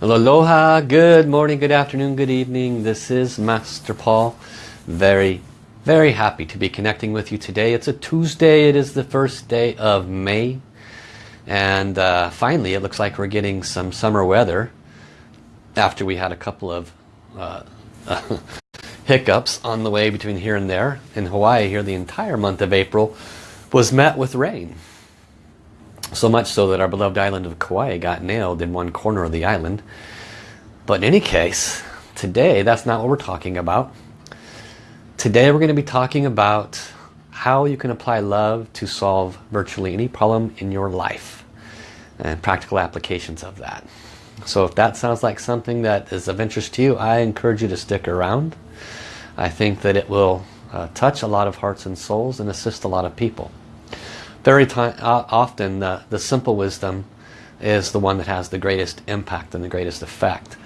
Aloha, good morning, good afternoon, good evening. This is Master Paul. Very, very happy to be connecting with you today. It's a Tuesday. It is the first day of May. And uh, finally, it looks like we're getting some summer weather after we had a couple of uh, hiccups on the way between here and there. In Hawaii here, the entire month of April was met with rain. So much so that our beloved island of Kauai got nailed in one corner of the island. But in any case, today that's not what we're talking about. Today we're going to be talking about how you can apply love to solve virtually any problem in your life and practical applications of that. So if that sounds like something that is of interest to you, I encourage you to stick around. I think that it will uh, touch a lot of hearts and souls and assist a lot of people. Very uh, often the, the simple wisdom is the one that has the greatest impact and the greatest effect.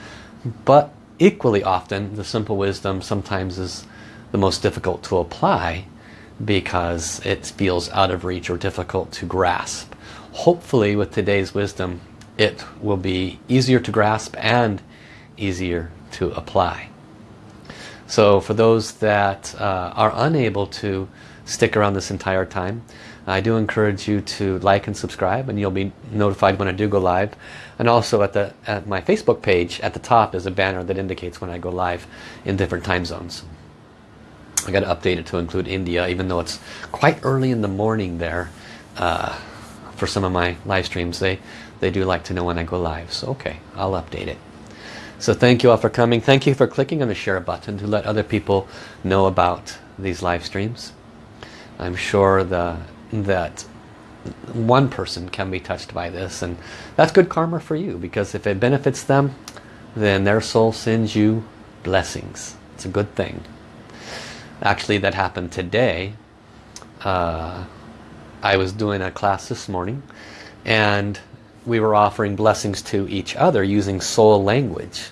But equally often the simple wisdom sometimes is the most difficult to apply because it feels out of reach or difficult to grasp. Hopefully with today's wisdom it will be easier to grasp and easier to apply. So for those that uh, are unable to stick around this entire time, I do encourage you to like and subscribe and you'll be notified when I do go live. And also at, the, at my Facebook page at the top is a banner that indicates when I go live in different time zones. I got to update it to include India even though it's quite early in the morning there uh, for some of my live streams. They, they do like to know when I go live. So okay, I'll update it. So thank you all for coming. Thank you for clicking on the share button to let other people know about these live streams. I'm sure the that one person can be touched by this and that's good karma for you because if it benefits them then their soul sends you blessings. It's a good thing. Actually that happened today. Uh, I was doing a class this morning and we were offering blessings to each other using soul language.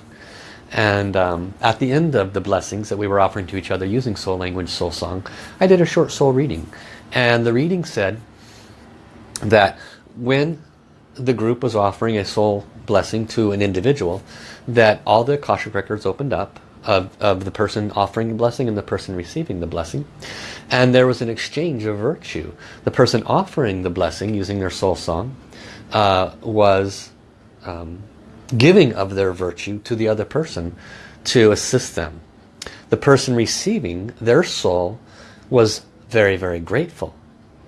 And um, at the end of the blessings that we were offering to each other using soul language soul song I did a short soul reading and the reading said that when the group was offering a soul blessing to an individual, that all the Akashic records opened up of, of the person offering the blessing and the person receiving the blessing. And there was an exchange of virtue. The person offering the blessing using their soul song uh, was um, giving of their virtue to the other person to assist them. The person receiving their soul was very, very grateful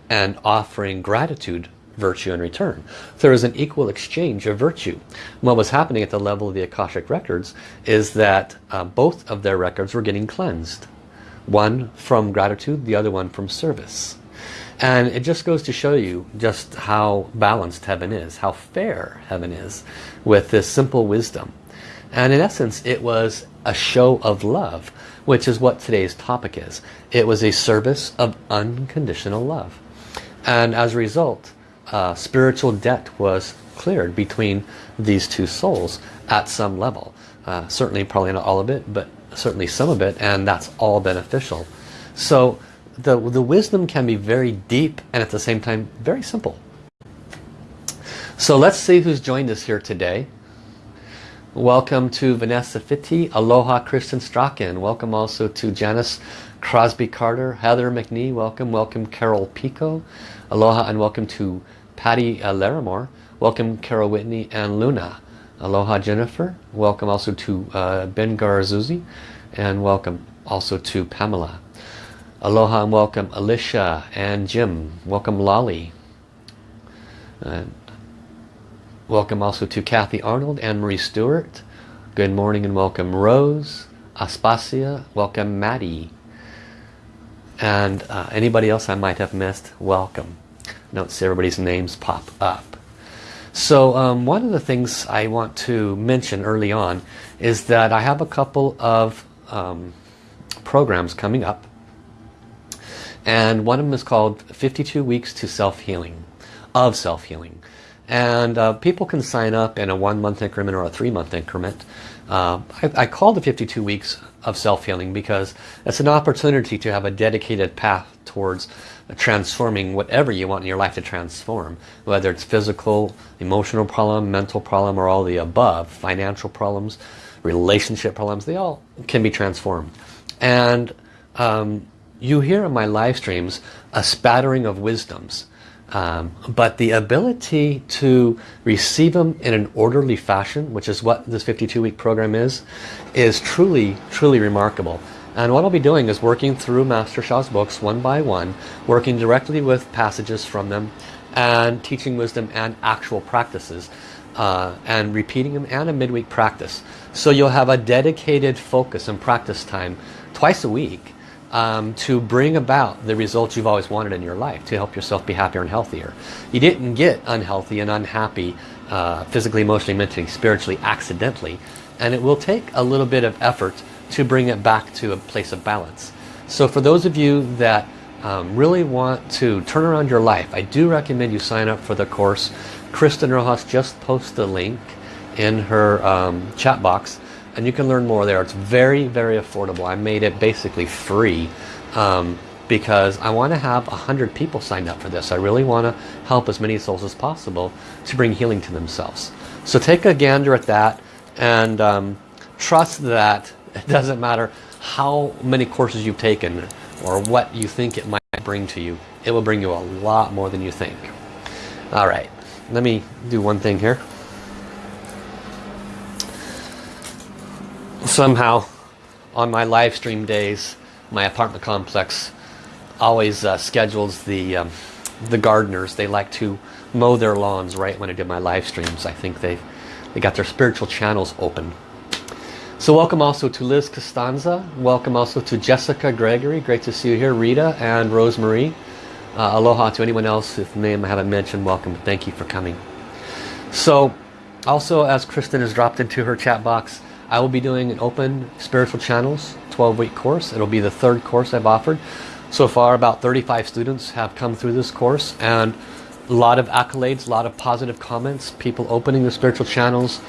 and offering gratitude virtue in return. There is an equal exchange of virtue. What was happening at the level of the Akashic records is that uh, both of their records were getting cleansed. One from gratitude, the other one from service. And it just goes to show you just how balanced heaven is, how fair heaven is with this simple wisdom. And in essence, it was a show of love which is what today's topic is. It was a service of unconditional love. And as a result, uh, spiritual debt was cleared between these two souls at some level. Uh, certainly probably not all of it, but certainly some of it, and that's all beneficial. So the, the wisdom can be very deep and at the same time very simple. So let's see who's joined us here today. Welcome to Vanessa Fitti, Aloha Kristen Strachan. Welcome also to Janice Crosby Carter, Heather McNee. Welcome, welcome Carol Pico. Aloha and welcome to Patty uh, Larimore. Welcome Carol Whitney and Luna. Aloha Jennifer. Welcome also to uh, Ben Garzuzzi. And welcome also to Pamela. Aloha and welcome Alicia and Jim. Welcome Lolly. Uh, Welcome also to Kathy Arnold and Marie Stewart. Good morning and welcome Rose, Aspasia, welcome Maddie. And uh, anybody else I might have missed, welcome. See everybody's names pop up. So um, one of the things I want to mention early on is that I have a couple of um, programs coming up. And one of them is called 52 Weeks to Self-Healing, of Self-Healing And uh, people can sign up in a one month increment or a three month increment. Uh, I, I call the 52 weeks of self-healing because it's an opportunity to have a dedicated path towards transforming whatever you want in your life to transform. Whether it's physical, emotional problem, mental problem, or all the above. Financial problems, relationship problems, they all can be transformed. And um, you hear in my live streams a spattering of wisdoms. Um, but the ability to receive them in an orderly fashion, which is what this 52-week program is, is truly, truly remarkable. And what I'll be doing is working through Master Sha's books one by one, working directly with passages from them, and teaching wisdom and actual practices, uh, and repeating them and a midweek practice. So you'll have a dedicated focus and practice time twice a week um, to bring about the results you've always wanted in your life, to help yourself be happier and healthier. You didn't get unhealthy and unhappy uh, physically, emotionally, mentally, spiritually, accidentally. And it will take a little bit of effort to bring it back to a place of balance. So for those of you that um, really want to turn around your life, I do recommend you sign up for the course. Kristen Rojas just posted a link in her um, chat box and you can learn more there. It's very, very affordable. I made it basically free um, because I want to have a hundred people signed up for this. I really want to help as many souls as possible to bring healing to themselves. So take a gander at that and um, trust that it doesn't matter how many courses you've taken or what you think it might bring to you. It will bring you a lot more than you think. All right, let me do one thing here. Somehow on my live stream days my apartment complex always uh, schedules the um, the gardeners. They like to mow their lawns right when I do my live streams. I think they they got their spiritual channels open. So welcome also to Liz Costanza. Welcome also to Jessica Gregory. Great to see you here Rita and Rosemarie uh, aloha to anyone else whose name I haven't mentioned welcome. Thank you for coming. So also as Kristen has dropped into her chat box I will be doing an open spiritual channels 12 week course. It'll be the third course I've offered. So far about 35 students have come through this course and a lot of accolades, a lot of positive comments, people opening the spiritual channels,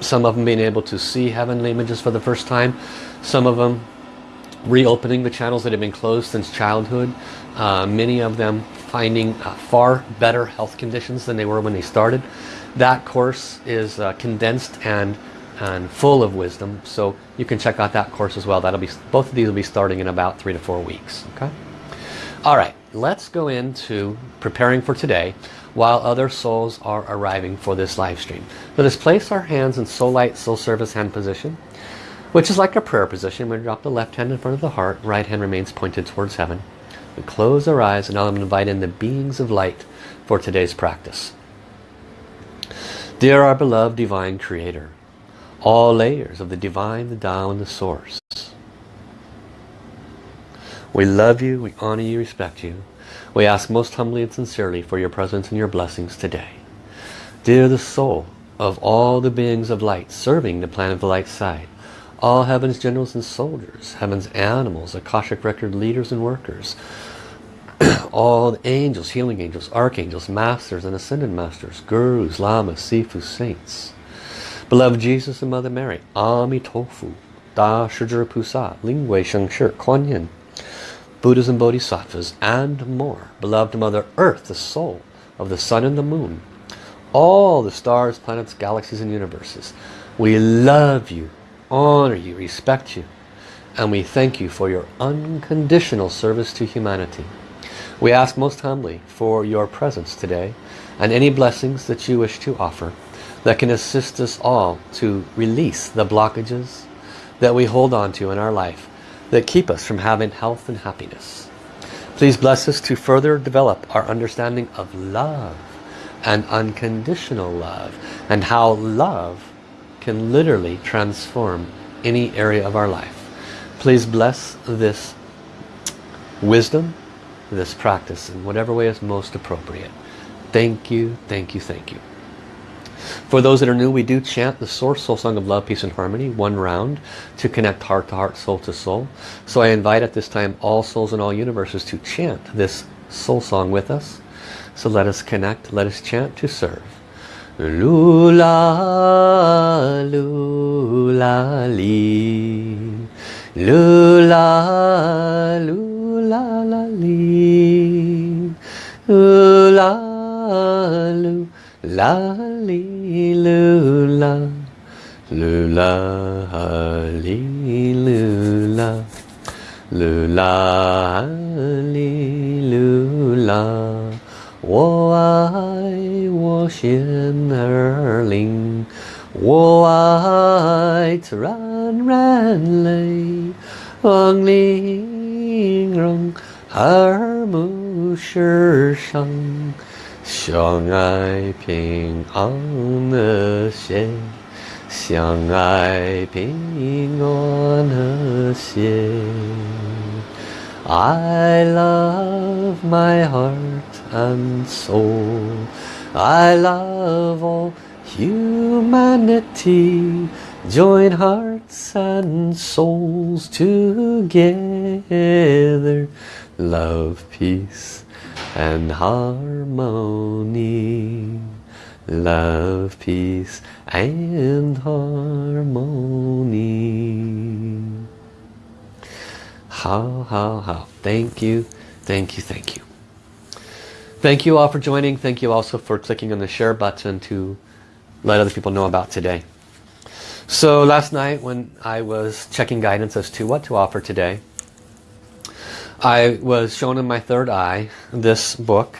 some of them being able to see heavenly images for the first time, some of them reopening the channels that have been closed since childhood, uh, many of them finding uh, far better health conditions than they were when they started. That course is uh, condensed and and full of wisdom. So you can check out that course as well. That'll be both of these will be starting in about three to four weeks. Okay. All right. Let's go into preparing for today while other souls are arriving for this live stream. Let us place our hands in soul light, soul service hand position, which is like a prayer position. We drop the left hand in front of the heart, right hand remains pointed towards heaven. We close our eyes and now I'm going to invite in the beings of light for today's practice. Dear our beloved divine creator, all layers of the divine, the Tao, and the source. We love you, we honor you, respect you. We ask most humbly and sincerely for your presence and your blessings today. Dear the soul of all the beings of light serving the planet of the light side, all heaven's generals and soldiers, heaven's animals, Akashic record leaders and workers, all the angels, healing angels, archangels, masters and ascended masters, gurus, lamas, sifus, saints, Beloved Jesus and Mother Mary, Ami Tofu, Da Shijira Pusa, Linghui Shengshi, Kuan Yin, Buddhas and Bodhisattvas, and more. Beloved Mother Earth, the soul of the sun and the moon, all the stars, planets, galaxies, and universes. We love you, honor you, respect you, and we thank you for your unconditional service to humanity. We ask most humbly for your presence today and any blessings that you wish to offer that can assist us all to release the blockages that we hold on to in our life that keep us from having health and happiness. Please bless us to further develop our understanding of love and unconditional love and how love can literally transform any area of our life. Please bless this wisdom, this practice in whatever way is most appropriate. Thank you, thank you, thank you. For those that are new, we do chant the Source Soul Song of Love, Peace and Harmony, one round, to connect heart to heart, soul to soul. So I invite at this time all souls in all universes to chant this soul song with us. So let us connect, let us chant to serve. Lula, lula, li. Lula, lula, la, li. Lula, lula, 啦哩噜啦，噜啦哈哩噜啦，噜啦哈哩噜啦，我爱我心儿灵，我爱自然人类，王灵容，和睦世上。相爱平安和谐，相爱平安和谐。I love my heart and soul. I love all humanity. Join hearts and souls together. Love, peace and harmony. Love, peace and harmony. How, how, how. Thank you, thank you, thank you. Thank you all for joining. Thank you also for clicking on the share button to let other people know about today. So last night when I was checking guidance as to what to offer today, I was shown in my third eye this book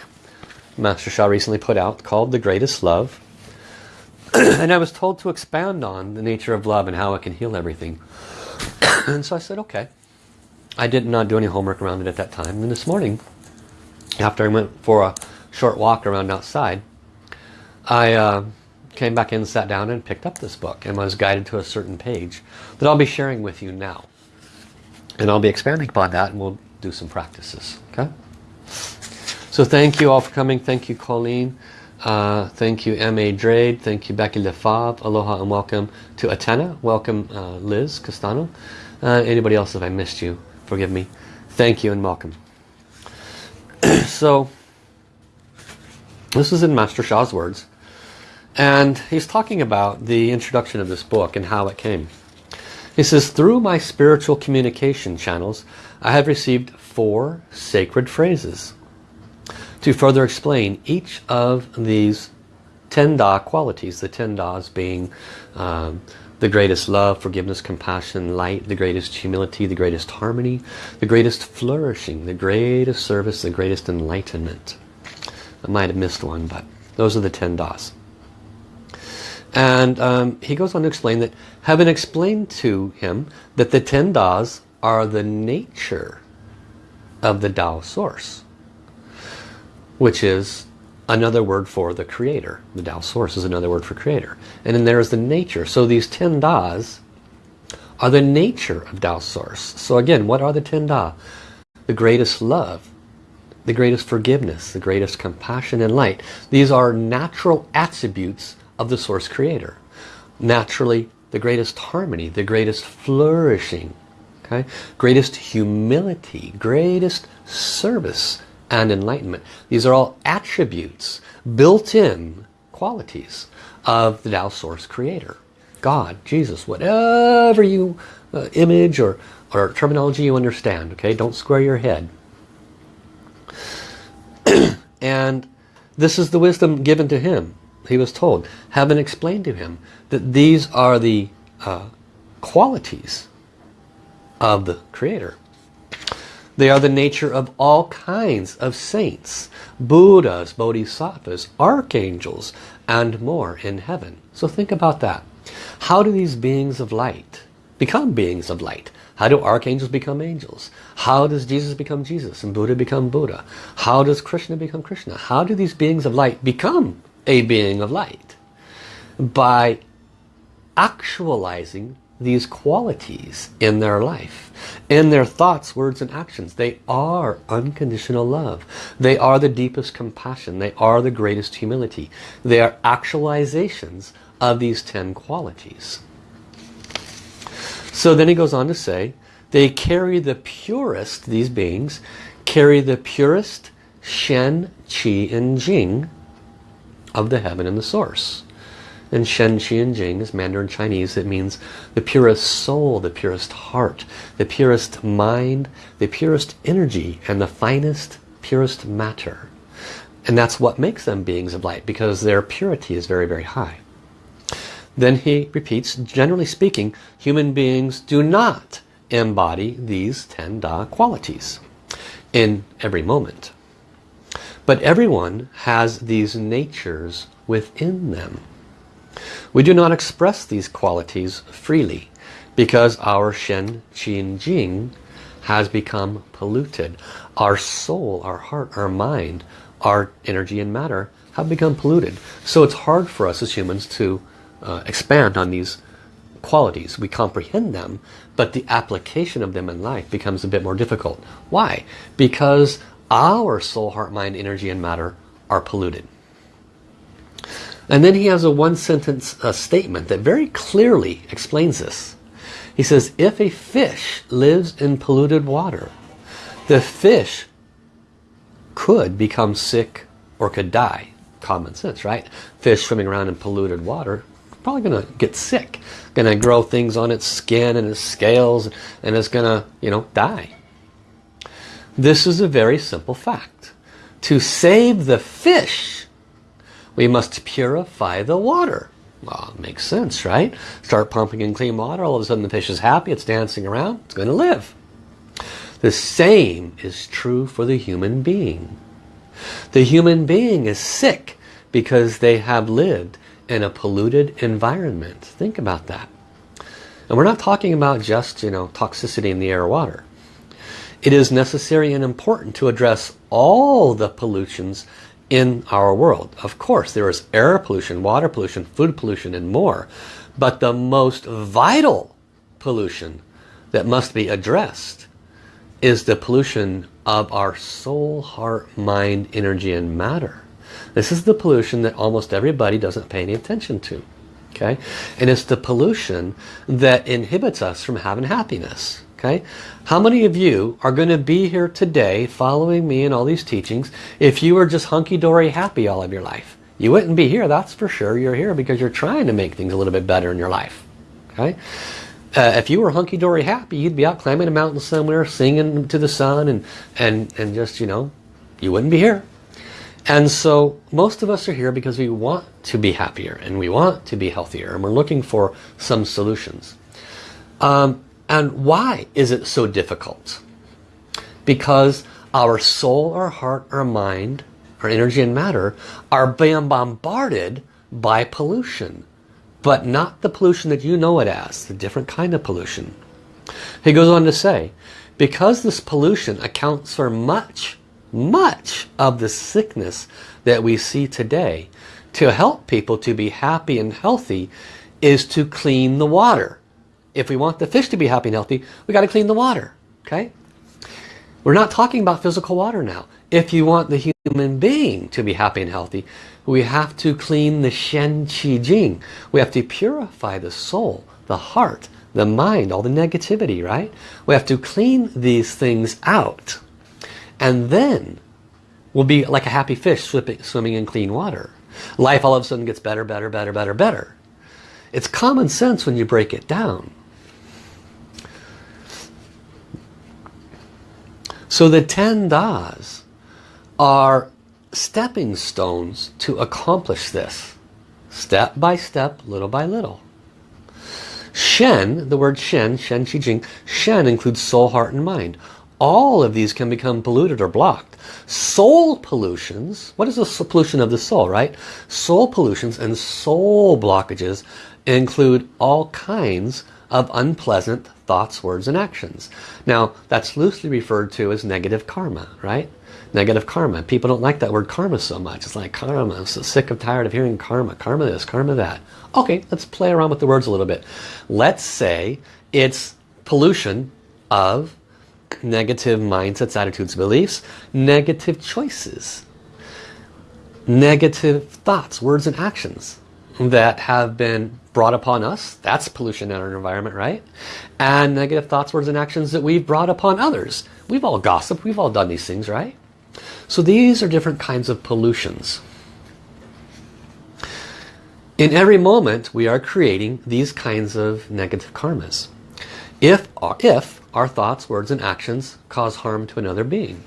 Master Sha recently put out called The Greatest Love. and I was told to expand on the nature of love and how it can heal everything. and so I said, okay. I did not do any homework around it at that time. And this morning, after I went for a short walk around outside, I uh, came back in, sat down and picked up this book and was guided to a certain page that I'll be sharing with you now. And I'll be expanding upon that and we'll do some practices. Okay? So thank you all for coming. Thank you, Colleen. Uh, thank you, M.A. Drade. Thank you, Becky Lefave. Aloha and welcome to Atena. Welcome, uh, Liz Castano. Uh, anybody else if I missed you, forgive me. Thank you and welcome. so, this is in Master Sha's words. And he's talking about the introduction of this book and how it came. He says, through my spiritual communication channels, I have received four sacred phrases to further explain each of these ten Da qualities, the ten Das being um, the greatest love, forgiveness, compassion, light, the greatest humility, the greatest harmony, the greatest flourishing, the greatest service, the greatest enlightenment. I might have missed one, but those are the ten Das. And um, he goes on to explain that heaven explained to him that the ten Das are the nature of the Tao source which is another word for the creator. The Tao source is another word for creator. And then there is the nature. So these ten Das are the nature of Tao source. So again, what are the ten Da? The greatest love, the greatest forgiveness, the greatest compassion and light. These are natural attributes of the source creator. Naturally, the greatest harmony, the greatest flourishing, okay? greatest humility, greatest service, and enlightenment. These are all attributes, built-in qualities of the Tao Source Creator. God, Jesus, whatever you uh, image or, or terminology you understand, okay? Don't square your head. and this is the wisdom given to him. He was told, heaven explained to him that these are the uh, qualities of the Creator. They are the nature of all kinds of saints, Buddhas, Bodhisattvas, archangels, and more in heaven. So think about that. How do these beings of light become beings of light? How do archangels become angels? How does Jesus become Jesus and Buddha become Buddha? How does Krishna become Krishna? How do these beings of light become a being of light? By actualizing these qualities in their life, in their thoughts, words, and actions. They are unconditional love. They are the deepest compassion. They are the greatest humility. They are actualizations of these ten qualities. So then he goes on to say, they carry the purest, these beings, carry the purest Shen, Qi, and Jing of the heaven and the source. And Shen, Qi, and is Mandarin Chinese. It means the purest soul, the purest heart, the purest mind, the purest energy, and the finest, purest matter. And that's what makes them beings of light because their purity is very, very high. Then he repeats, generally speaking, human beings do not embody these 10 Da qualities in every moment. But everyone has these natures within them. We do not express these qualities freely because our Shen, Qi, and Jing has become polluted. Our soul, our heart, our mind, our energy and matter have become polluted. So it's hard for us as humans to uh, expand on these qualities. We comprehend them, but the application of them in life becomes a bit more difficult. Why? Because our soul, heart, mind, energy, and matter are polluted. And then he has a one sentence uh, statement that very clearly explains this. He says, if a fish lives in polluted water, the fish could become sick or could die. Common sense, right? Fish swimming around in polluted water, probably going to get sick. Going to grow things on its skin and its scales and it's going to, you know, die. This is a very simple fact. To save the fish, we must purify the water. Well, makes sense, right? Start pumping in clean water, all of a sudden the fish is happy, it's dancing around, it's going to live. The same is true for the human being. The human being is sick because they have lived in a polluted environment. Think about that. And we're not talking about just, you know, toxicity in the air or water. It is necessary and important to address all the pollutions in our world. Of course, there is air pollution, water pollution, food pollution, and more. But the most vital pollution that must be addressed is the pollution of our soul, heart, mind, energy, and matter. This is the pollution that almost everybody doesn't pay any attention to. Okay, And it's the pollution that inhibits us from having happiness. Okay, How many of you are going to be here today following me and all these teachings if you were just hunky-dory happy all of your life? You wouldn't be here, that's for sure. You're here because you're trying to make things a little bit better in your life. Okay, uh, if you were hunky-dory happy, you'd be out climbing a mountain somewhere, singing to the sun, and, and, and just, you know, you wouldn't be here. And so most of us are here because we want to be happier and we want to be healthier and we're looking for some solutions. Um, and why is it so difficult? Because our soul, our heart, our mind, our energy and matter are being bombarded by pollution. But not the pollution that you know it as, the different kind of pollution. He goes on to say, because this pollution accounts for much, much of the sickness that we see today, to help people to be happy and healthy is to clean the water if we want the fish to be happy and healthy, we got to clean the water. Okay? We're not talking about physical water now. If you want the human being to be happy and healthy, we have to clean the Shen Qi Jing. We have to purify the soul, the heart, the mind, all the negativity, right? We have to clean these things out. And then we'll be like a happy fish swimming in clean water. Life all of a sudden gets better, better, better, better, better. It's common sense when you break it down. So the 10 das are stepping stones to accomplish this. Step by step, little by little. Shen, the word Shen, Shen Qi Jing, Shen includes soul, heart, and mind. All of these can become polluted or blocked. Soul pollutions, what is the pollution of the soul, right? Soul pollutions and soul blockages include all kinds of unpleasant thoughts, words, and actions. Now, that's loosely referred to as negative karma, right? Negative karma. People don't like that word karma so much. It's like karma. I'm so sick of tired of hearing karma. Karma this, karma that. Okay, let's play around with the words a little bit. Let's say it's pollution of negative mindsets, attitudes, beliefs, negative choices, negative thoughts, words, and actions that have been brought upon us. That's pollution in our environment, right? And negative thoughts, words, and actions that we've brought upon others. We've all gossiped. We've all done these things, right? So these are different kinds of pollutions. In every moment we are creating these kinds of negative karmas. If, if our thoughts, words and actions cause harm to another being.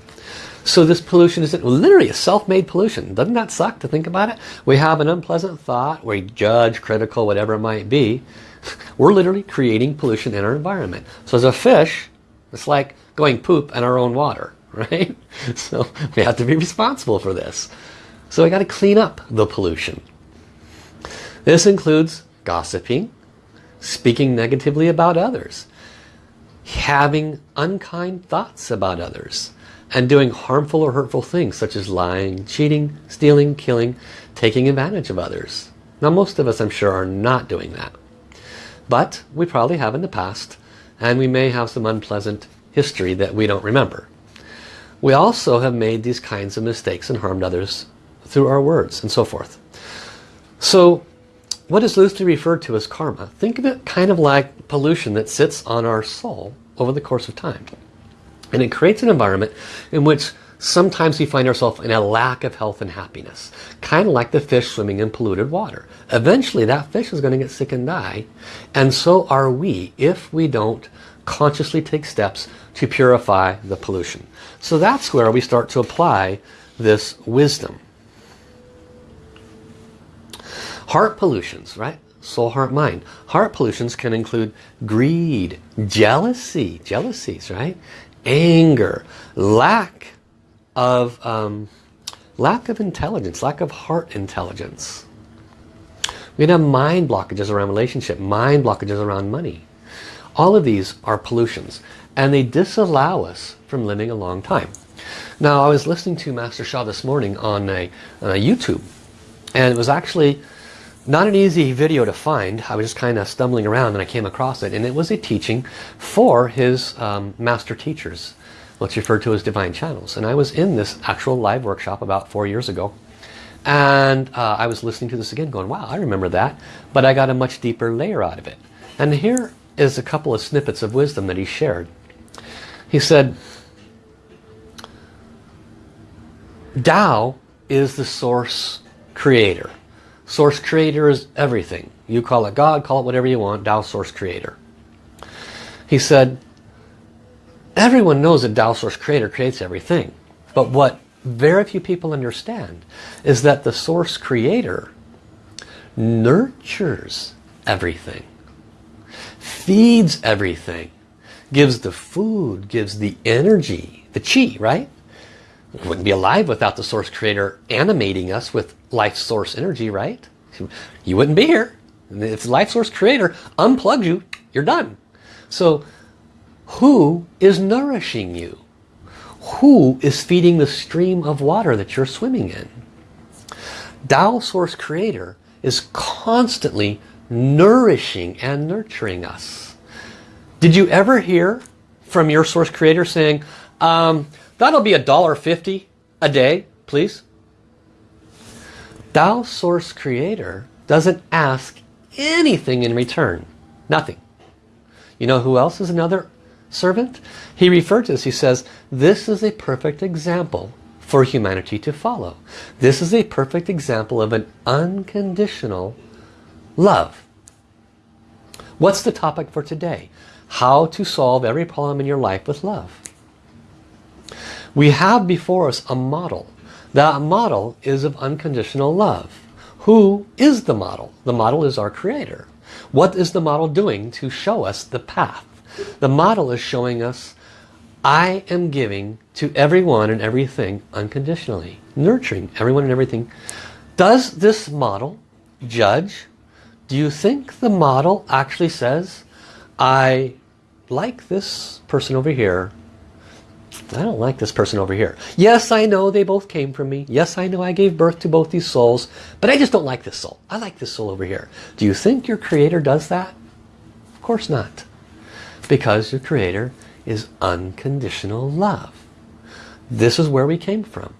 So this pollution is literally a self-made pollution. Doesn't that suck to think about it? We have an unpleasant thought, we judge, critical, whatever it might be. We're literally creating pollution in our environment. So as a fish, it's like going poop in our own water, right? So we have to be responsible for this. So we got to clean up the pollution. This includes gossiping, speaking negatively about others, having unkind thoughts about others, and doing harmful or hurtful things such as lying, cheating, stealing, killing, taking advantage of others. Now most of us I'm sure are not doing that. But we probably have in the past and we may have some unpleasant history that we don't remember. We also have made these kinds of mistakes and harmed others through our words and so forth. So what is loosely referred to as karma? Think of it kind of like pollution that sits on our soul over the course of time. And it creates an environment in which sometimes we find ourselves in a lack of health and happiness. Kind of like the fish swimming in polluted water. Eventually that fish is going to get sick and die. And so are we if we don't consciously take steps to purify the pollution. So that's where we start to apply this wisdom. Heart pollutions, right? Soul, heart, mind. Heart pollutions can include greed, jealousy, jealousies, right? anger, lack of um, lack of intelligence, lack of heart intelligence. We can have mind blockages around relationship, mind blockages around money. All of these are pollutions and they disallow us from living a long time. Now I was listening to Master Sha this morning on a, on a YouTube and it was actually not an easy video to find. I was just kind of stumbling around and I came across it. And it was a teaching for his um, master teachers, what's referred to as divine channels. And I was in this actual live workshop about four years ago. And uh, I was listening to this again going, wow, I remember that. But I got a much deeper layer out of it. And here is a couple of snippets of wisdom that he shared. He said, Tao is the source creator. Source creator is everything. You call it God, call it whatever you want, Tao source creator. He said, everyone knows that Tao source creator creates everything. But what very few people understand is that the source creator nurtures everything, feeds everything, gives the food, gives the energy, the chi, right? We wouldn't be alive without the source creator animating us with life source energy, right? You wouldn't be here. If life source creator unplugs you, you're done. So who is nourishing you? Who is feeding the stream of water that you're swimming in? Tao Source Creator is constantly nourishing and nurturing us. Did you ever hear from your Source Creator saying, um, That'll be a dollar fifty a day, please. Tao Source Creator doesn't ask anything in return. Nothing. You know who else is another servant? He referred to this. He says, this is a perfect example for humanity to follow. This is a perfect example of an unconditional love. What's the topic for today? How to solve every problem in your life with love. We have before us a model. That model is of unconditional love. Who is the model? The model is our creator. What is the model doing to show us the path? The model is showing us I am giving to everyone and everything unconditionally. Nurturing everyone and everything. Does this model judge? Do you think the model actually says I like this person over here I don't like this person over here. Yes, I know they both came from me. Yes, I know I gave birth to both these souls. But I just don't like this soul. I like this soul over here. Do you think your Creator does that? Of course not. Because your Creator is unconditional love. This is where we came from.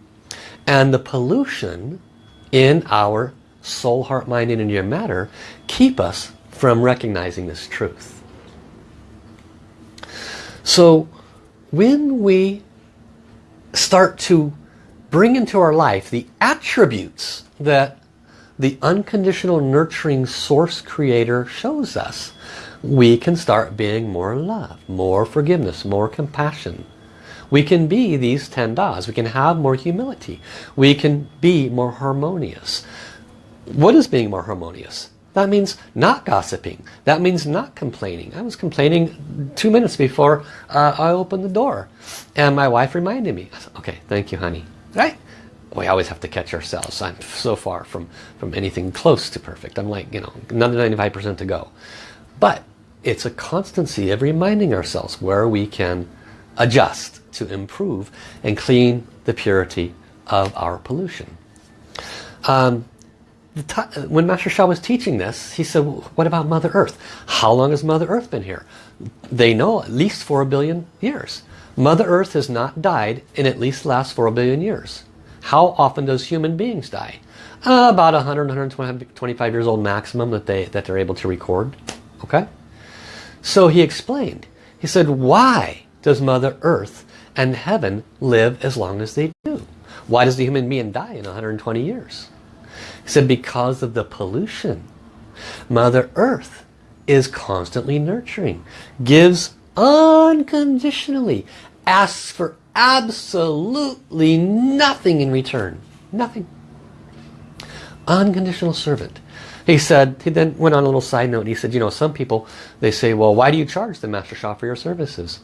And the pollution in our soul, heart, mind, and matter keep us from recognizing this truth. So when we start to bring into our life the attributes that the unconditional nurturing source creator shows us, we can start being more love, more forgiveness, more compassion. We can be these 10 das. We can have more humility. We can be more harmonious. What is being more harmonious? That means not gossiping. That means not complaining. I was complaining two minutes before uh, I opened the door. And my wife reminded me. Said, okay, thank you, honey. Right? We always have to catch ourselves. I'm so far from, from anything close to perfect. I'm like, you know, another 95% to go. But it's a constancy of reminding ourselves where we can adjust to improve and clean the purity of our pollution. Um, when Master Sha was teaching this, he said, what about Mother Earth? How long has Mother Earth been here? They know at least 4 billion years. Mother Earth has not died in at least the last 4 billion years. How often does human beings die? Uh, about 100, 125 years old maximum that, they, that they're able to record. Okay? So he explained. He said, why does Mother Earth and heaven live as long as they do? Why does the human being die in 120 years? He said because of the pollution. Mother Earth is constantly nurturing, gives unconditionally, asks for absolutely nothing in return. Nothing. Unconditional servant. He said, he then went on a little side note. He said, you know, some people, they say, well, why do you charge the Master Sha for your services?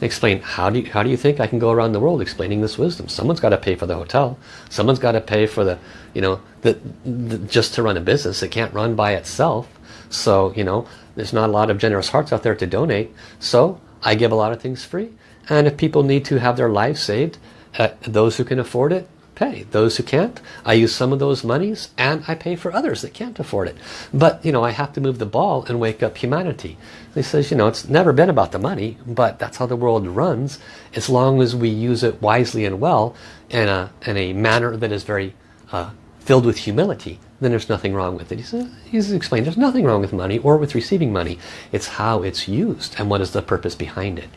Explain how do you how do you think I can go around the world explaining this wisdom someone's got to pay for the hotel someone's got to pay for the you know the, the, just to run a business it can't run by itself so you know there's not a lot of generous hearts out there to donate so I give a lot of things free and if people need to have their lives saved uh, those who can afford it pay. Those who can't, I use some of those monies and I pay for others that can't afford it. But, you know, I have to move the ball and wake up humanity. He says, you know, it's never been about the money, but that's how the world runs. As long as we use it wisely and well in a, in a manner that is very uh, filled with humility, then there's nothing wrong with it. He says, he's explained there's nothing wrong with money or with receiving money. It's how it's used and what is the purpose behind it.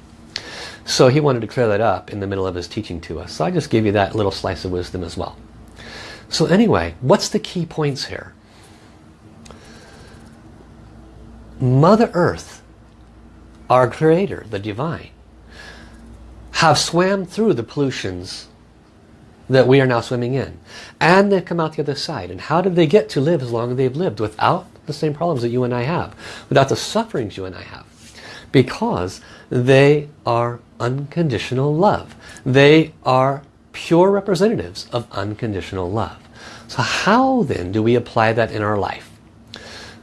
So he wanted to clear that up in the middle of his teaching to us. So I just gave you that little slice of wisdom as well. So anyway, what's the key points here? Mother Earth, our Creator, the Divine, have swam through the pollutions that we are now swimming in. And they've come out the other side. And how did they get to live as long as they've lived without the same problems that you and I have? Without the sufferings you and I have? Because they are unconditional love. They are pure representatives of unconditional love. So how then do we apply that in our life?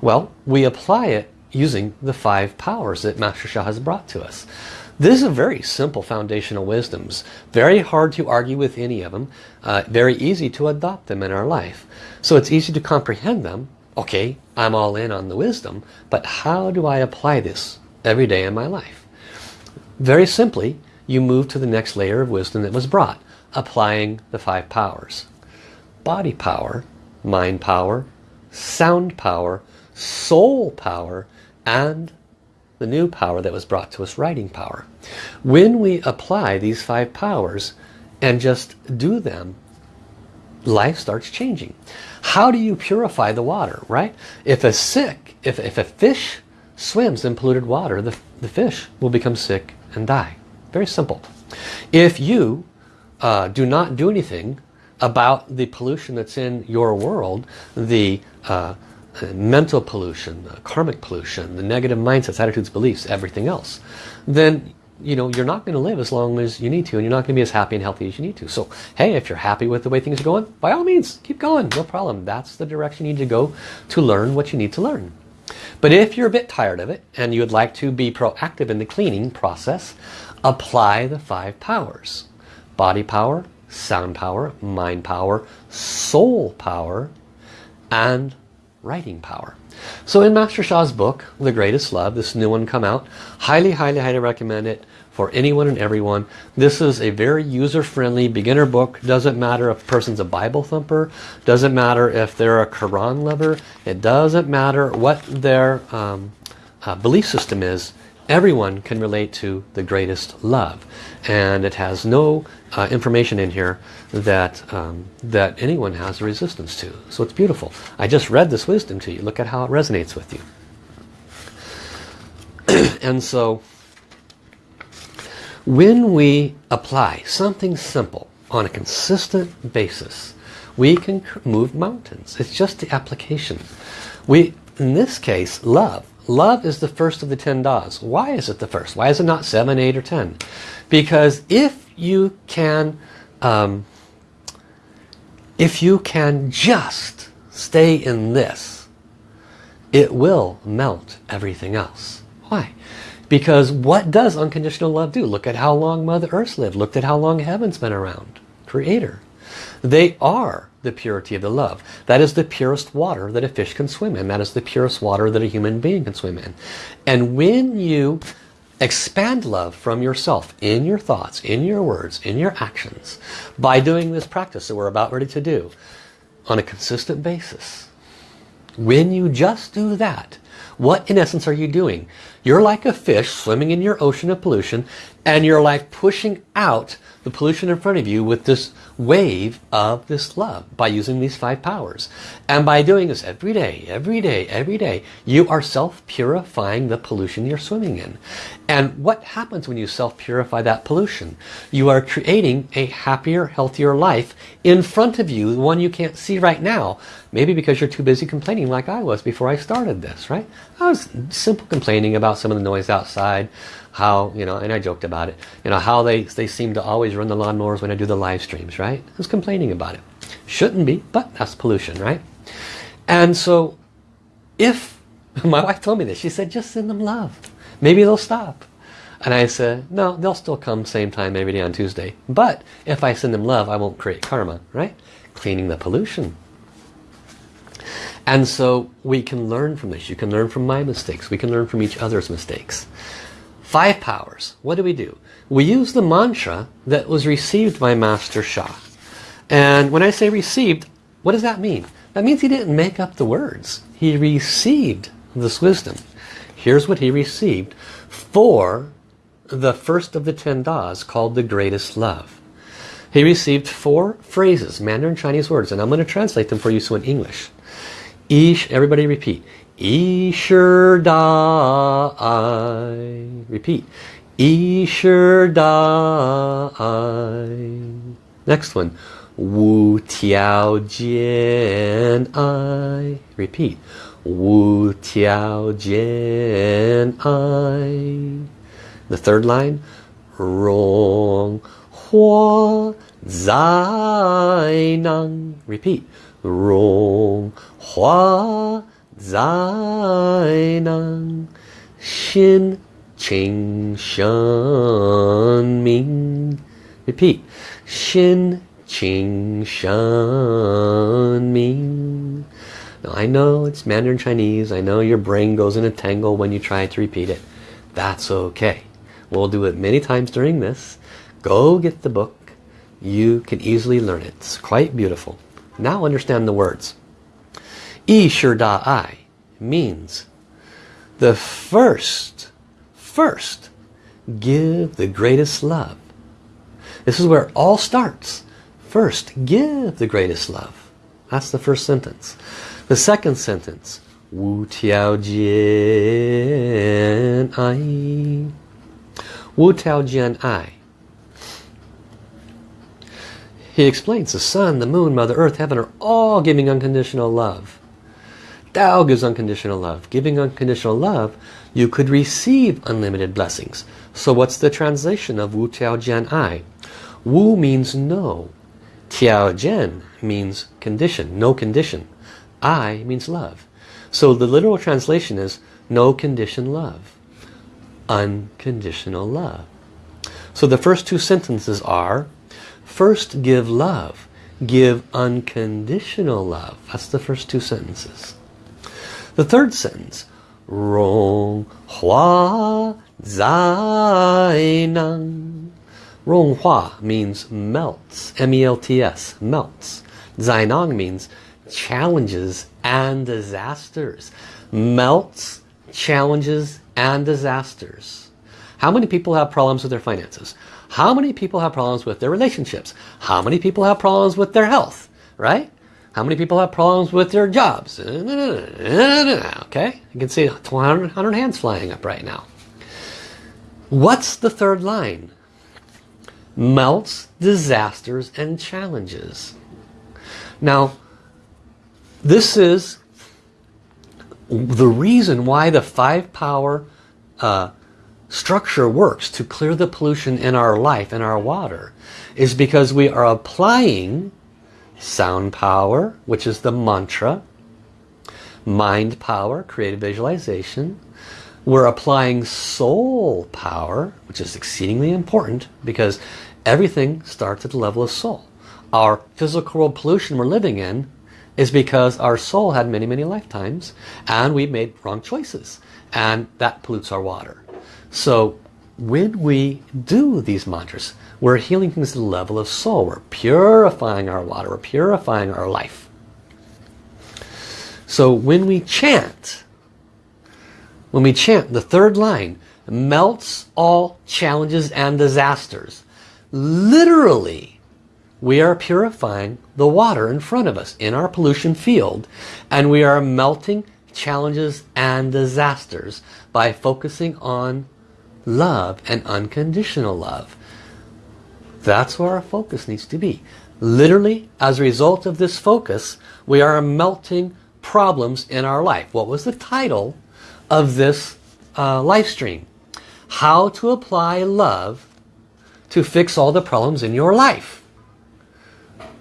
Well, we apply it using the five powers that Master Sha has brought to us. This is a very simple foundational wisdoms. Very hard to argue with any of them. Uh, very easy to adopt them in our life. So it's easy to comprehend them. Okay, I'm all in on the wisdom, but how do I apply this every day in my life? Very simply, you move to the next layer of wisdom that was brought, applying the five powers. Body power, mind power, sound power, soul power, and the new power that was brought to us, writing power. When we apply these five powers and just do them, life starts changing. How do you purify the water, right? If a sick, if, if a fish swims in polluted water, the, the fish will become sick and die. Very simple. If you uh, do not do anything about the pollution that's in your world, the uh, Uh, mental pollution, the karmic pollution, the negative mindsets, attitudes, beliefs, everything else, then you know you're not going to live as long as you need to and you're not going to be as happy and healthy as you need to. So hey, if you're happy with the way things are going, by all means, keep going, no problem. That's the direction you need to go to learn what you need to learn. But if you're a bit tired of it and you would like to be proactive in the cleaning process, apply the five powers. Body power, sound power, mind power, soul power, and writing power. So in Master Sha's book, The Greatest Love, this new one come out, highly, highly, highly recommend it for anyone and everyone. This is a very user-friendly beginner book. Doesn't matter if a person's a Bible thumper. Doesn't matter if they're a Quran lover. It doesn't matter what their um, uh, belief system is. Everyone can relate to the greatest love. And it has no uh, information in here that um, that anyone has a resistance to. So it's beautiful. I just read this wisdom to you. Look at how it resonates with you. And so when we apply something simple on a consistent basis we can move mountains. It's just the application. We in this case love Love is the first of the 10 das. Why is it the first? Why is it not 7, 8, or 10? Because if you can um, if you can just stay in this, it will melt everything else. Why? Because what does unconditional love do? Look at how long Mother Earth lived. Look at how long heaven's been around. Creator. They are the purity of the love. That is the purest water that a fish can swim in. That is the purest water that a human being can swim in. And when you expand love from yourself in your thoughts, in your words, in your actions, by doing this practice that we're about ready to do on a consistent basis, when you just do that, what in essence are you doing? You're like a fish swimming in your ocean of pollution and you're like pushing out the pollution in front of you with this wave of this love by using these five powers. And by doing this every day, every day, every day, you are self-purifying the pollution you're swimming in. And what happens when you self-purify that pollution? You are creating a happier, healthier life in front of you, the one you can't see right now. Maybe because you're too busy complaining like I was before I started this, right? I was simple complaining about some of the noise outside, how, you know, and I joked about it, you know, how they, they seem to always run the lawnmowers when I do the live streams, right? Was complaining about it. Shouldn't be, but that's pollution, right? And so if, my wife told me this, she said, just send them love. Maybe they'll stop. And I said, no, they'll still come same time every day on Tuesday. But if I send them love, I won't create karma, right? Cleaning the pollution. And so we can learn from this. You can learn from my mistakes. We can learn from each other's mistakes. Five powers. What do we do? We use the mantra that was received by Master Sha. And when I say received, what does that mean? That means he didn't make up the words. He received this wisdom. Here's what he received for the first of the ten das called the greatest love. He received four phrases, Mandarin Chinese words, and I'm going to translate them for you so in English. Ish, everybody repeat. Esher Dai. Repeat. Esher Dai. Next one. Wu Tiao Jian I. Repeat. Wu Tiao Jian I. The third line. Rong Hua Zai Nang. Repeat. Rong Hua Zainang Xin Qing Shan Ming. Repeat. Xin Qing Shan Ming. Now I know it's Mandarin Chinese. I know your brain goes in a tangle when you try to repeat it. That's okay. We'll do it many times during this. Go get the book. You can easily learn it. It's quite beautiful. Now understand the words. Ishur means the first, first, give the greatest love. This is where it all starts. First, give the greatest love. That's the first sentence. The second sentence, Wu Tiao Jian Ai. Wu Tiao Jian Ai. He explains the sun, the moon, Mother Earth, heaven are all giving unconditional love. Tao gives unconditional love. Giving unconditional love, you could receive unlimited blessings. So what's the translation of Wu Tiao Jian Ai? Wu means no. Tiao Jian means condition, no condition. I means love. So the literal translation is no condition love. Unconditional love. So the first two sentences are, first give love, give unconditional love. That's the first two sentences. The third sentence, Rong Hua Zainan. Rong Hua means melts, M-E-L-T-S, melts. Zainang means challenges and disasters. Melts, challenges, and disasters. How many people have problems with their finances? How many people have problems with their relationships? How many people have problems with their health? Right? How many people have problems with their jobs? Okay, you can see 100, 100 hands flying up right now. What's the third line? Melts, disasters, and challenges. Now, this is the reason why the five power uh, structure works to clear the pollution in our life, in our water, is because we are applying sound power, which is the mantra, mind power, creative visualization. We're applying soul power, which is exceedingly important because everything starts at the level of soul. Our physical world pollution we're living in is because our soul had many, many lifetimes and we made wrong choices and that pollutes our water. So when we do these mantras, we're healing things to the level of soul. We're purifying our water. We're purifying our life. So when we chant, when we chant the third line, melts all challenges and disasters. Literally, we are purifying the water in front of us in our pollution field and we are melting challenges and disasters by focusing on love and unconditional love. That's where our focus needs to be. Literally, as a result of this focus, we are melting problems in our life. What was the title of this uh, live stream? How to apply love to fix all the problems in your life.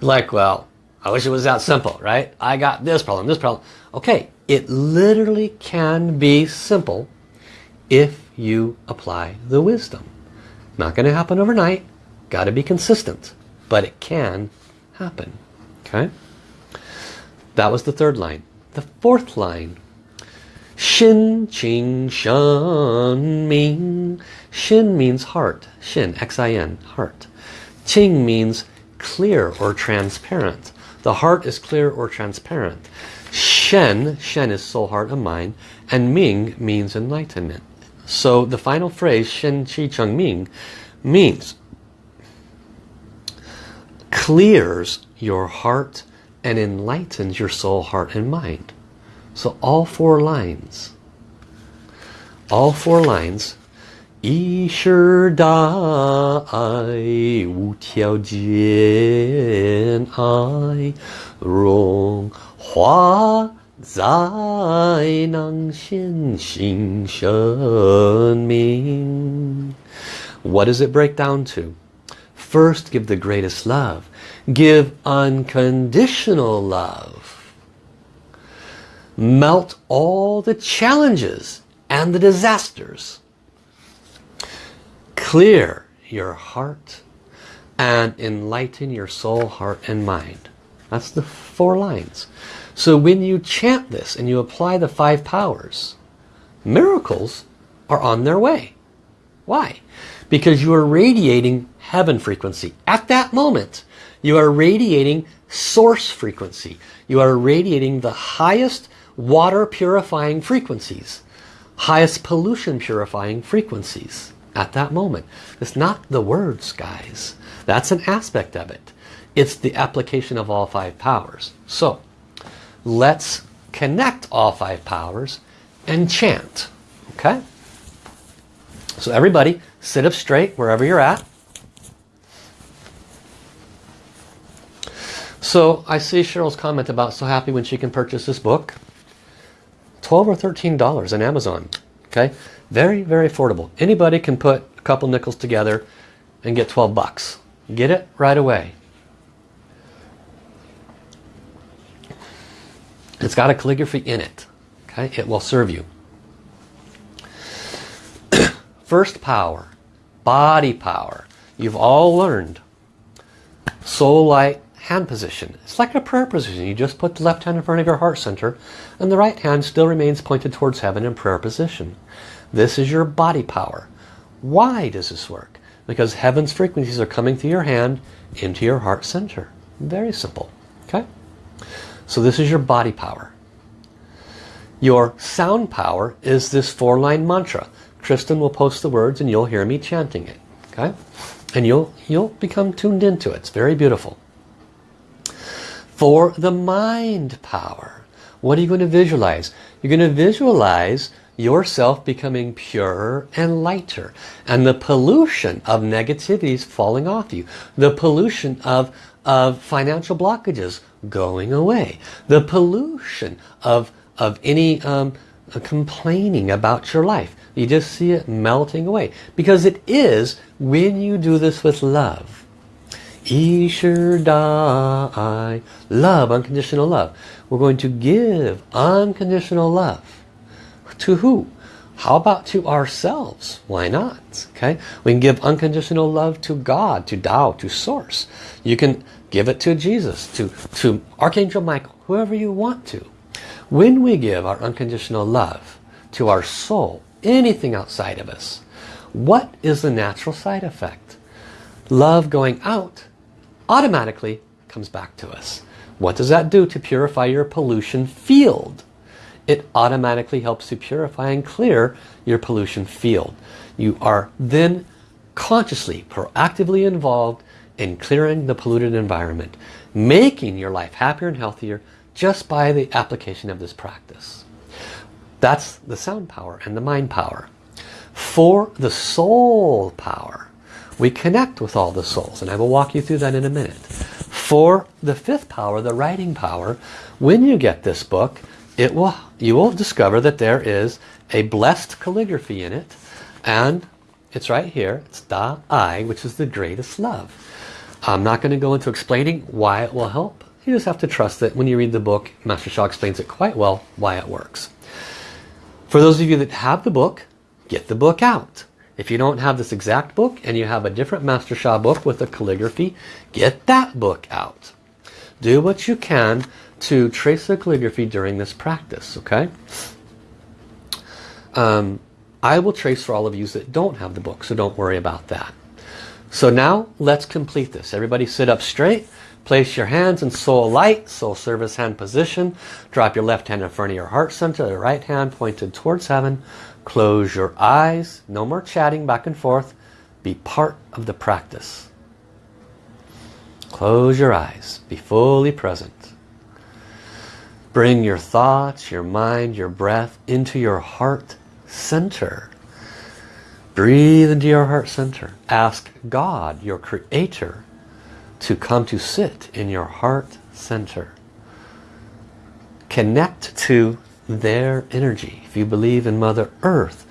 Like, well, I wish it was that simple, right? I got this problem, this problem. Okay, it literally can be simple if you apply the wisdom. Not going to happen overnight. Got to be consistent. But it can happen. Okay? That was the third line. The fourth line. Xin Qing Shen Ming. Xin means heart. Xin, X-I-N, heart. Qing means clear or transparent. The heart is clear or transparent. Shen, Shen is soul, heart, and mind. And Ming means enlightenment. So the final phrase, Shen Qi Cheng Ming, means clears your heart and enlightens your soul, heart, and mind. So all four lines, all four lines, 一世大爱无条件爱，荣华 在能显性生命. What does it break down to? First, give the greatest love. Give unconditional love. Melt all the challenges and the disasters. Clear your heart and enlighten your soul, heart and mind. That's the four lines. So when you chant this and you apply the five powers, miracles are on their way. Why? Because you are radiating heaven frequency. At that moment, you are radiating source frequency. You are radiating the highest water purifying frequencies, highest pollution purifying frequencies at that moment. It's not the words, guys. That's an aspect of it. It's the application of all five powers. So, let's connect all five powers and chant. Okay? So everybody, sit up straight wherever you're at. So I see Cheryl's comment about so happy when she can purchase this book. 12 or 13 dollars on Amazon. Okay? Very, very affordable. Anybody can put a couple nickels together and get 12 bucks. Get it right away. It's got a calligraphy in it. Okay, It will serve you. First power, body power. You've all learned. Soul light hand position. It's like a prayer position. You just put the left hand in front of your heart center and the right hand still remains pointed towards heaven in prayer position. This is your body power. Why does this work? Because heaven's frequencies are coming through your hand into your heart center. Very simple. Okay? So this is your body power. Your sound power is this four-line mantra. Kristen will post the words and you'll hear me chanting it. Okay? And you'll, you'll become tuned into it. It's very beautiful. For the mind power, what are you going to visualize? You're going to visualize yourself becoming purer and lighter and the pollution of negativities falling off you the pollution of of financial blockages going away the pollution of of any um, complaining about your life you just see it melting away because it is when you do this with love Ishur Dai love unconditional love we're going to give unconditional love to who? How about to ourselves? Why not? Okay, We can give unconditional love to God, to Tao, to Source. You can give it to Jesus, to, to Archangel Michael, whoever you want to. When we give our unconditional love to our soul, anything outside of us, what is the natural side effect? Love going out automatically comes back to us. What does that do to purify your pollution field? it automatically helps to purify and clear your pollution field. You are then consciously, proactively involved in clearing the polluted environment, making your life happier and healthier just by the application of this practice. That's the sound power and the mind power. For the soul power, we connect with all the souls, and I will walk you through that in a minute. For the fifth power, the writing power, when you get this book, it will you will discover that there is a blessed calligraphy in it and it's right here it's Da I which is the greatest love I'm not going to go into explaining why it will help you just have to trust that when you read the book Master Sha explains it quite well why it works for those of you that have the book get the book out if you don't have this exact book and you have a different Master Sha book with a calligraphy get that book out do what you can to trace the calligraphy during this practice, okay? Um, I will trace for all of you that don't have the book, so don't worry about that. So now let's complete this. Everybody sit up straight. Place your hands in soul light, soul service hand position. Drop your left hand in front of your heart center, the right hand pointed towards heaven. Close your eyes. No more chatting back and forth. Be part of the practice. Close your eyes. Be fully present. Bring your thoughts, your mind, your breath into your heart center. Breathe into your heart center. Ask God, your creator, to come to sit in your heart center. Connect to their energy. If you believe in Mother Earth,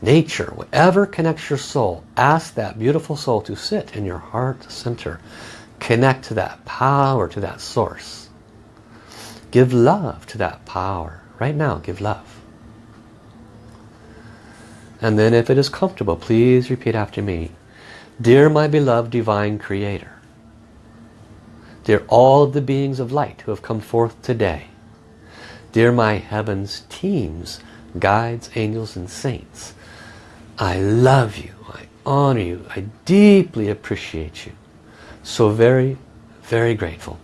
nature, whatever connects your soul, ask that beautiful soul to sit in your heart center. Connect to that power, to that source. Give love to that power. Right now, give love. And then if it is comfortable, please repeat after me. Dear my beloved Divine Creator, Dear all of the beings of light who have come forth today, Dear my heavens teams, guides, angels, and saints, I love you, I honor you, I deeply appreciate you. So very, very grateful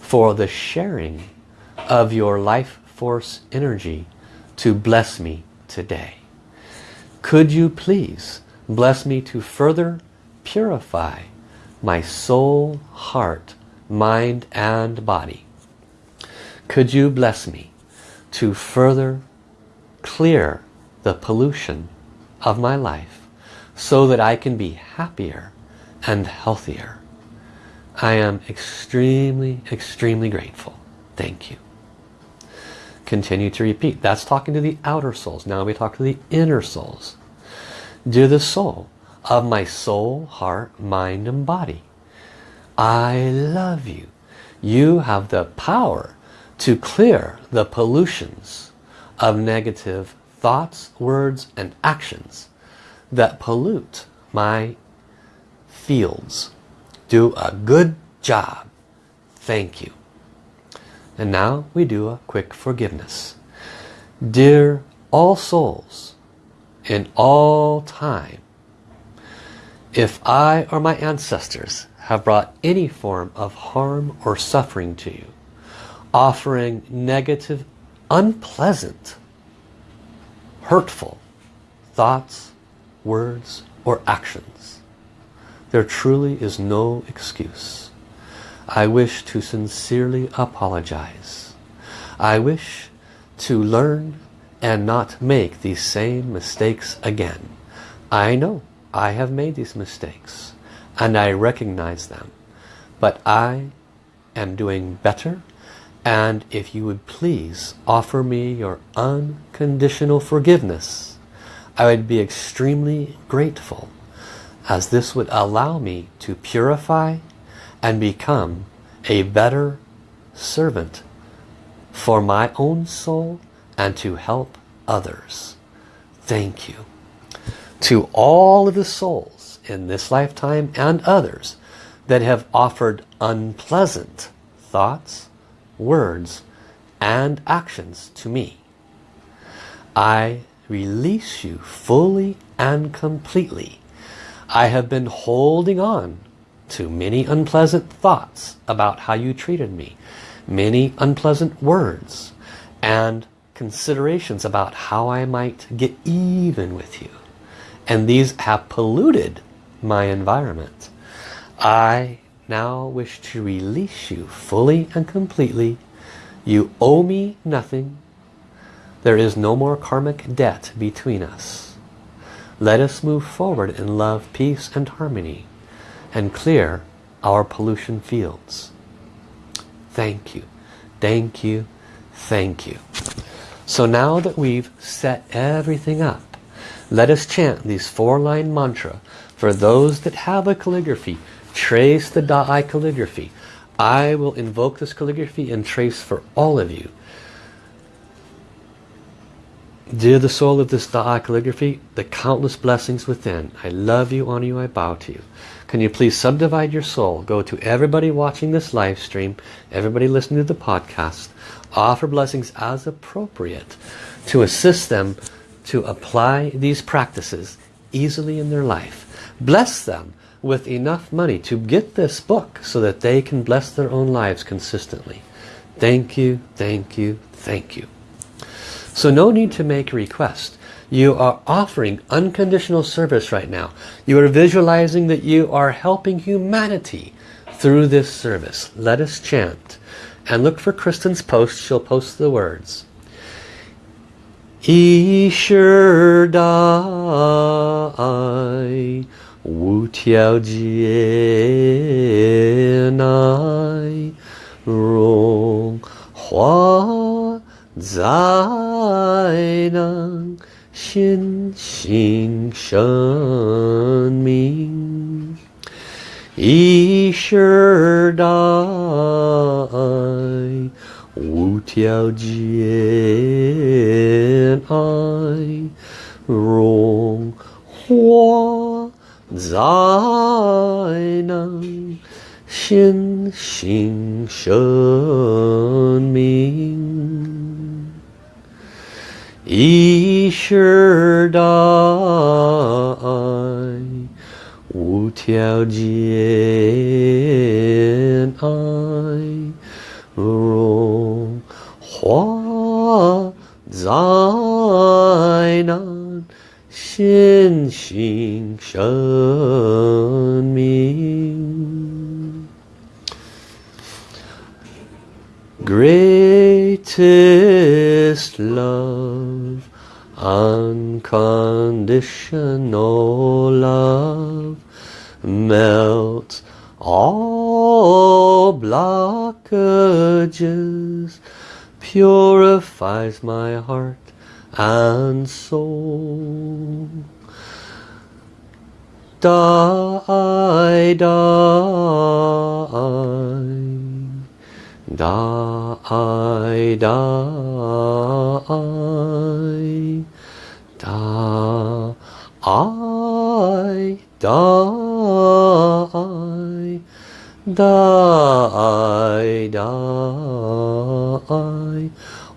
for the sharing of your life force energy to bless me today. Could you please bless me to further purify my soul, heart, mind and body? Could you bless me to further clear the pollution of my life so that I can be happier and healthier? I am extremely, extremely grateful. Thank you. Continue to repeat. That's talking to the outer souls. Now we talk to the inner souls. Dear the soul of my soul, heart, mind and body. I love you. You have the power to clear the pollutions of negative thoughts, words and actions that pollute my fields. Do a good job. Thank you. And now we do a quick forgiveness. Dear all souls, in all time, if I or my ancestors have brought any form of harm or suffering to you, offering negative, unpleasant hurtful thoughts, words, or actions. There truly is no excuse. I wish to sincerely apologize. I wish to learn and not make these same mistakes again. I know I have made these mistakes and I recognize them. But I am doing better and if you would please offer me your unconditional forgiveness, I would be extremely grateful as this would allow me to purify and become a better servant for my own soul and to help others. Thank you. To all of the souls in this lifetime and others that have offered unpleasant thoughts, words, and actions to me. I release you fully and completely. I have been holding on to many unpleasant thoughts about how you treated me, many unpleasant words, and considerations about how I might get even with you. And these have polluted my environment. I now wish to release you fully and completely. You owe me nothing. There is no more karmic debt between us. Let us move forward in love, peace and harmony and clear our pollution fields. Thank you. Thank you. Thank you. So now that we've set everything up, let us chant these four-line mantra for those that have a calligraphy Trace the Da'ai calligraphy. I will invoke this calligraphy and trace for all of you. Dear the soul of this Da'ai calligraphy, the countless blessings within. I love you, honor you, I bow to you. Can you please subdivide your soul? Go to everybody watching this live stream, everybody listening to the podcast. Offer blessings as appropriate to assist them to apply these practices easily in their life. Bless them with enough money to get this book so that they can bless their own lives consistently. Thank you, thank you, thank you. So no need to make a request. You are offering unconditional service right now. You are visualizing that you are helping humanity through this service. Let us chant. And look for Kristen's post. She'll post the words. Isher Dai Wu Tiao Jian Hua 灾难显现生命，一世代无条件爱融化灾难。先行生命。一世大爱，无条件爱，融化在那。显性生命，greatest love, unconditional love, melts all blockages, purifies my heart and soul. Die, die, die, die, die, die, die, die.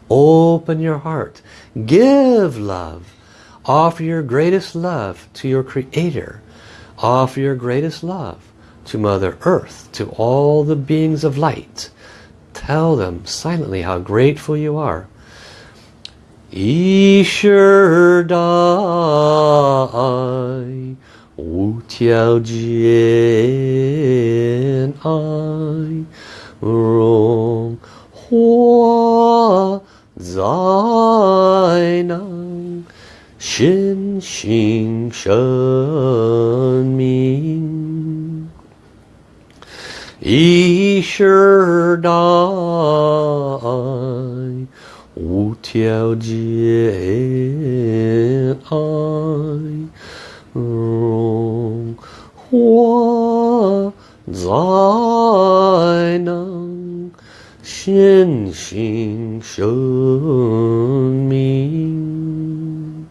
Open your heart Give love. Offer your greatest love to your Creator. Offer your greatest love to Mother Earth, to all the beings of light. Tell them silently how grateful you are. 一世代无条件爱，荣华在能心性生命，一世代。无条件爱，荣华在能显性生命，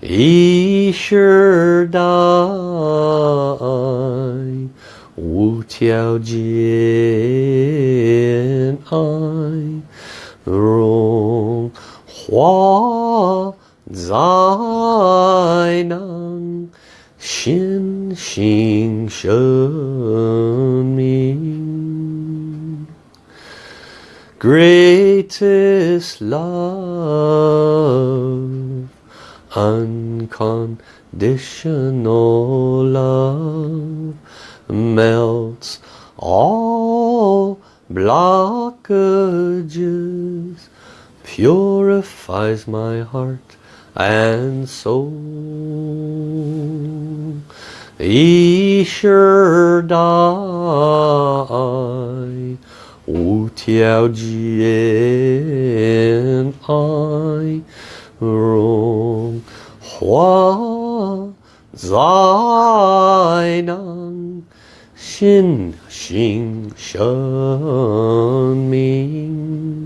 一世代无条件爱。Hua Zainang Xin Xing Shen Ming. Greatest love. Unconditional love melts all blockages purifies my heart and soul. Yishur Dai Wu Tiao Jian I Rong Hua Zai Nang Xin Xing Shen Ming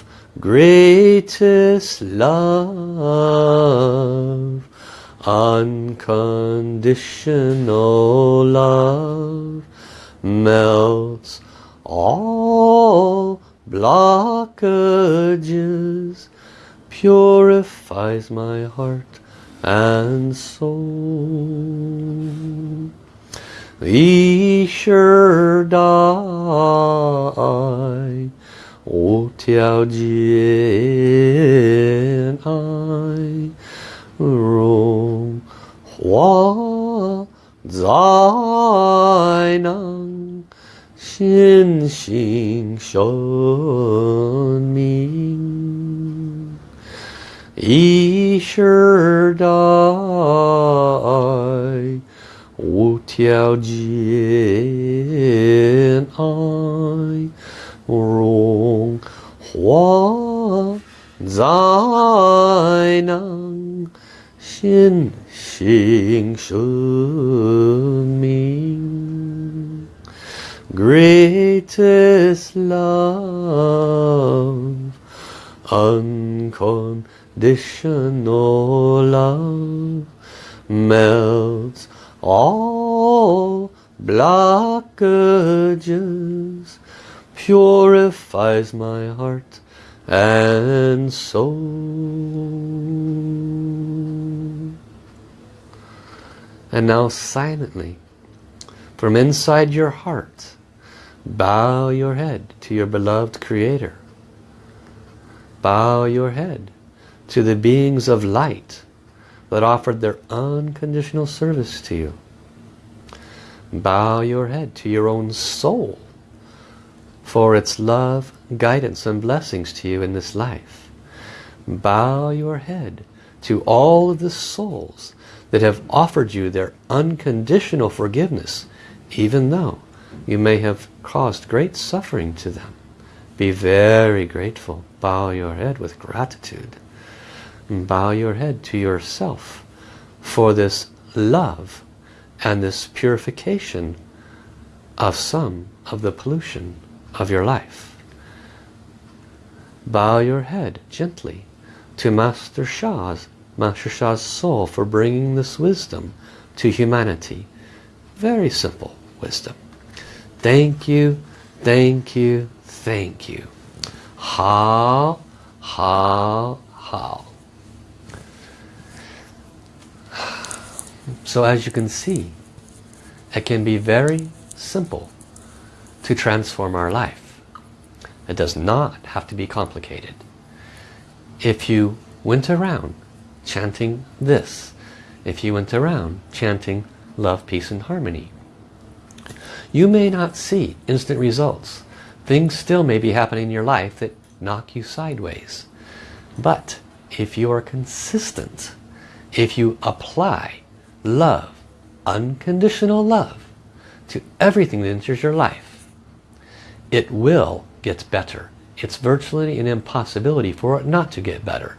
greatest love, unconditional love melts all blockages, purifies my heart and soul. Ishurdai 无条件爱，荣华在能心性生命，一世代。无条件爱，荣华在能心性生命，Greatest love, unconditional love melts all blockages, purifies my heart and soul. And now silently, from inside your heart, bow your head to your beloved Creator. Bow your head to the beings of light that offered their unconditional service to you. Bow your head to your own soul for its love, guidance and blessings to you in this life. Bow your head to all of the souls that have offered you their unconditional forgiveness even though you may have caused great suffering to them. Be very grateful. Bow your head with gratitude bow your head to yourself for this love and this purification of some of the pollution of your life. Bow your head gently to Master Sha's, Master Sha's soul for bringing this wisdom to humanity. Very simple wisdom. Thank you, thank you, thank you. How, how, how. So as you can see, it can be very simple to transform our life. It does not have to be complicated. If you went around chanting this, if you went around chanting love, peace and harmony, you may not see instant results. Things still may be happening in your life that knock you sideways. But if you are consistent, if you apply love, unconditional love, to everything that enters your life, it will get better. It's virtually an impossibility for it not to get better.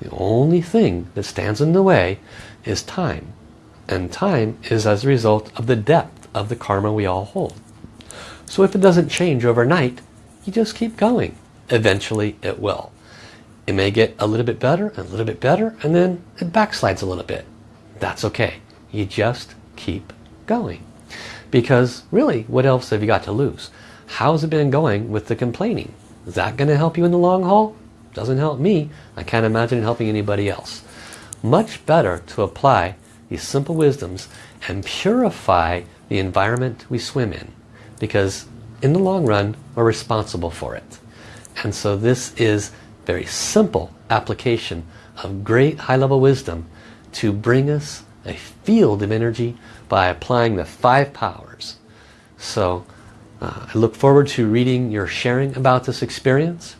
The only thing that stands in the way is time. And time is as a result of the depth of the karma we all hold. So if it doesn't change overnight, you just keep going. Eventually it will. It may get a little bit better, and a little bit better, and then it backslides a little bit. That's okay. You just keep going. Because really, what else have you got to lose? How's it been going with the complaining? Is that going to help you in the long haul? Doesn't help me. I can't imagine it helping anybody else. Much better to apply these simple wisdoms and purify the environment we swim in. Because in the long run, we're responsible for it. And so this is very simple application of great high-level wisdom to bring us a field of energy by applying the five powers. So uh, I look forward to reading your sharing about this experience.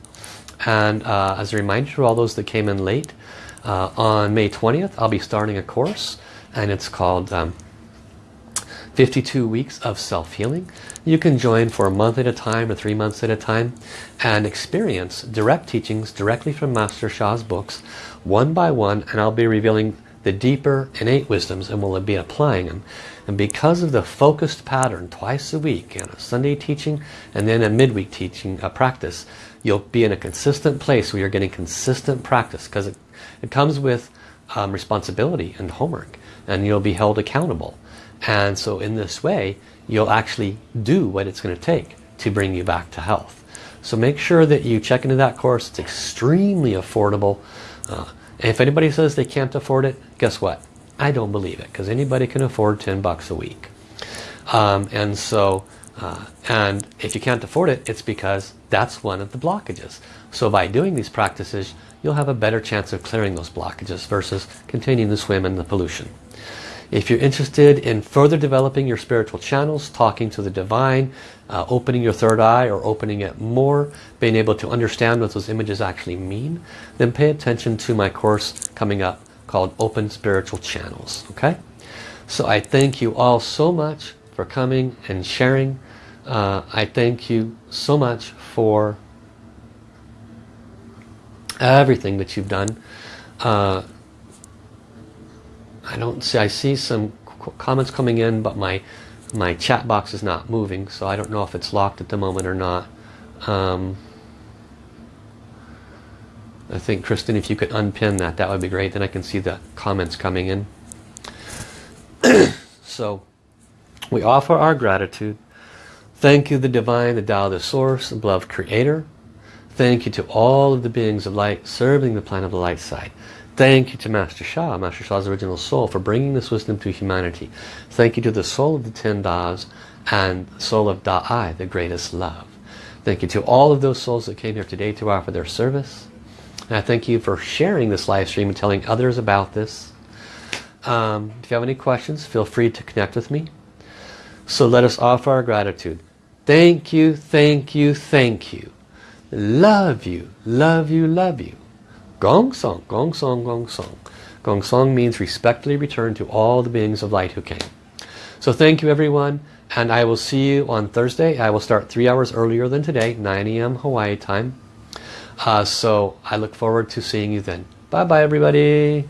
And uh, as a reminder to all those that came in late, uh, on May 20th I'll be starting a course and it's called um, 52 weeks of self-healing. You can join for a month at a time or three months at a time and experience direct teachings directly from Master Sha's books one by one and I'll be revealing the deeper innate wisdoms and we'll be applying them. And because of the focused pattern twice a week and a Sunday teaching and then a midweek teaching a practice, you'll be in a consistent place where you're getting consistent practice because it, it comes with um, responsibility and homework and you'll be held accountable. And so in this way, you'll actually do what it's going to take to bring you back to health. So make sure that you check into that course. It's extremely affordable. Uh, if anybody says they can't afford it, guess what? I don't believe it because anybody can afford 10 bucks a week. Um, and so, uh, and if you can't afford it, it's because that's one of the blockages. So by doing these practices, you'll have a better chance of clearing those blockages versus continuing to swim in the pollution. If you're interested in further developing your spiritual channels, talking to the divine, uh, opening your third eye or opening it more, being able to understand what those images actually mean, then pay attention to my course coming up called Open Spiritual Channels. Okay? So I thank you all so much for coming and sharing. Uh, I thank you so much for everything that you've done. Uh, I don't see, I see some comments coming in, but my my chat box is not moving, so I don't know if it's locked at the moment or not. Um, I think, Kristen, if you could unpin that, that would be great. Then I can see the comments coming in. so, we offer our gratitude. Thank you, the Divine, the Tao, the Source, the Beloved Creator. Thank you to all of the beings of light serving the planet of the light side. Thank you to Master Sha, Master Sha's original soul, for bringing this wisdom to humanity. Thank you to the soul of the Ten Das and soul of Da'ai, the greatest love. Thank you to all of those souls that came here today to offer their service. And I thank you for sharing this live stream and telling others about this. Um, if you have any questions, feel free to connect with me. So let us offer our gratitude. Thank you, thank you, thank you. Love you, love you, love you. Gong Song, Gong Song, Gong Song. Gong Song means respectfully return to all the beings of light who came. So thank you everyone and I will see you on Thursday. I will start three hours earlier than today, 9 a.m. Hawaii time. Uh, so I look forward to seeing you then. Bye bye everybody.